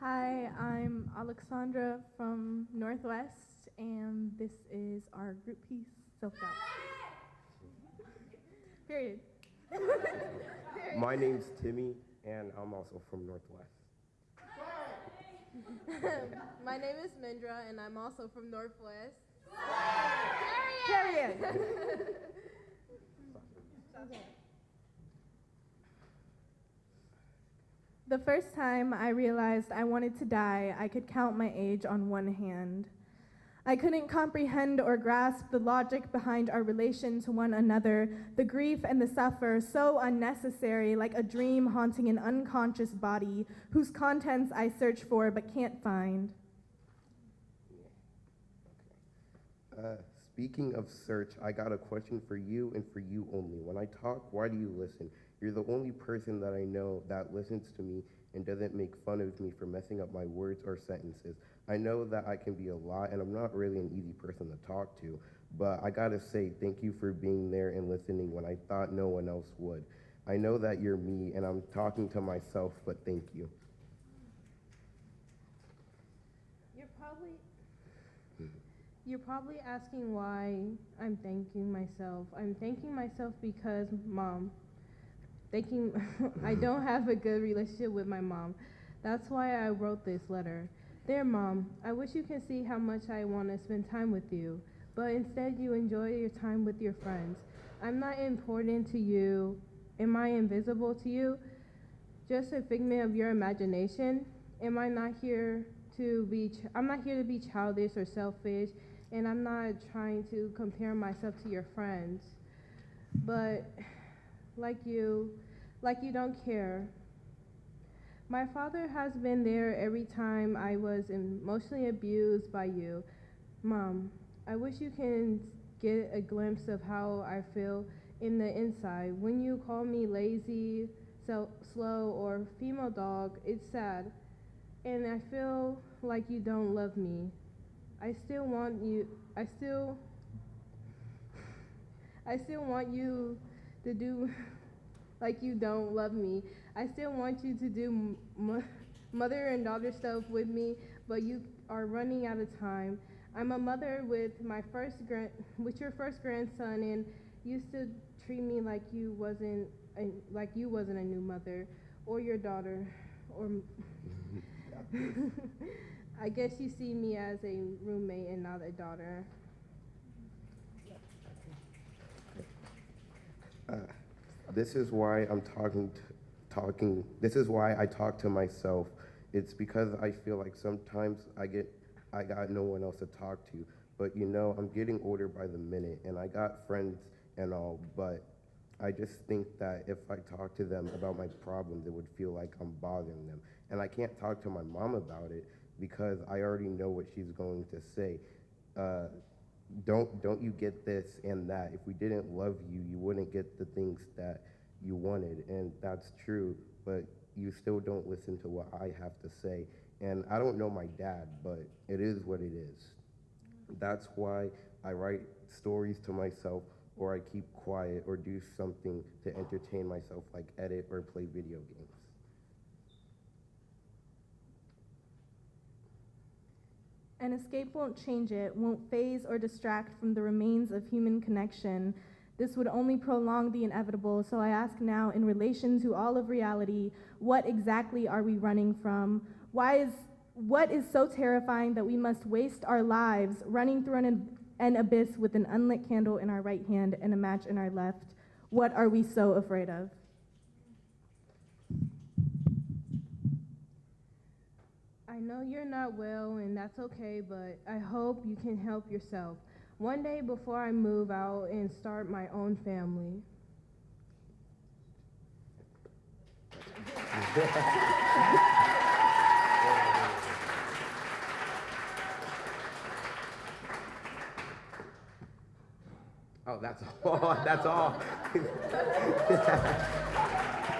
Hi, I'm Alexandra from Northwest, and this is our group piece, Self Doubt. Period. My name's Timmy, and I'm also from Northwest. My name is Mindra, and I'm also from Northwest. Period. The first time I realized I wanted to die, I could count my age on one hand. I couldn't comprehend or grasp the logic behind our relation to one another, the grief and the suffer, so unnecessary, like a dream haunting an unconscious body, whose contents I search for but can't find. Uh, speaking of search, I got a question for you and for you only. When I talk, why do you listen? You're the only person that I know that listens to me and doesn't make fun of me for messing up my words or sentences. I know that I can be a lot, and I'm not really an easy person to talk to, but I gotta say thank you for being there and listening when I thought no one else would. I know that you're me, and I'm talking to myself, but thank you. You're probably you're probably asking why I'm thanking myself. I'm thanking myself because mom. Thanking I don't have a good relationship with my mom. That's why I wrote this letter. Dear mom, I wish you can see how much I want to spend time with you, but instead you enjoy your time with your friends. I'm not important to you. Am I invisible to you? Just a figment of your imagination? Am I not here to be ch- I'm not here to be childish or selfish, and I'm not trying to compare myself to your friends. But like you, like you don't care. My father has been there every time I was emotionally abused by you. Mom, I wish you can get a glimpse of how I feel in the inside. When you call me lazy, so slow, or female dog, it's sad. And I feel like you don't love me. I still want you, I still, I still want you to do like you don't love me. I still want you to do m- mother and daughter stuff with me, but you are running out of time. I'm a mother with my first grand, with your first grandson, and you still treat me like you wasn't, a, like you wasn't a new mother, or your daughter, or. I guess you see me as a roommate and not a daughter. Uh, this is why I'm talking, talking. This is why I talk to myself. It's because I feel like sometimes I get, I got no one else to talk to. But you know, I'm getting older by the minute, and I got friends and all. But I just think that if I talk to them about my problems, it would feel like I'm bothering them. And I can't talk to my mom about it because I already know what she's going to say. Uh, don't don't you get this and that. If we didn't love you you wouldn't get the things that you wanted and that's true but you still don't listen to what i have to say. And i don't know my dad but it is what it is. That's why i write stories to myself or i keep quiet or do something to entertain myself like edit or play video games An escape won't change it, won't phase or distract from the remains of human connection. This would only prolong the inevitable, so I ask now, in relation to all of reality, what exactly are we running from? Why is what is so terrifying that we must waste our lives running through an, an abyss with an unlit candle in our right hand and a match in our left? What are we so afraid of? I know you're not well, and that's okay, but I hope you can help yourself. One day before I move out and start my own family. oh that's all that's all